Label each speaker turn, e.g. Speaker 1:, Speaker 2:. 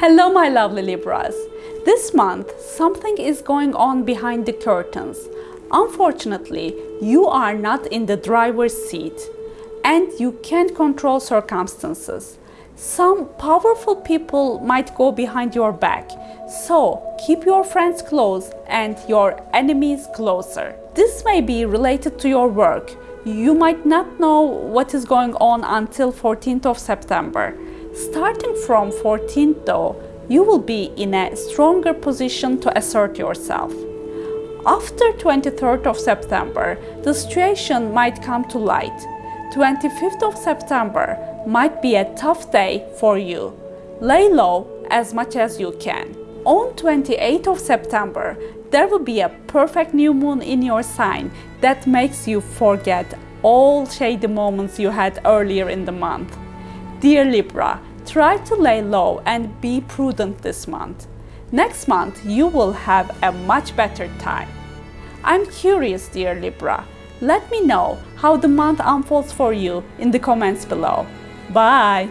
Speaker 1: Hello my lovely Libras. This month something is going on behind the curtains. Unfortunately, you are not in the driver's seat and you can't control circumstances. Some powerful people might go behind your back, so keep your friends close and your enemies closer. This may be related to your work. You might not know what is going on until 14th of September. Starting from 14th though, you will be in a stronger position to assert yourself. After 23rd of September, the situation might come to light. 25th of September might be a tough day for you. Lay low as much as you can. On 28th of September, there will be a perfect new moon in your sign that makes you forget all shady moments you had earlier in the month. Dear Libra, try to lay low and be prudent this month. Next month, you will have a much better time. I'm curious, dear Libra. Let me know how the month unfolds for you in the comments below. Bye!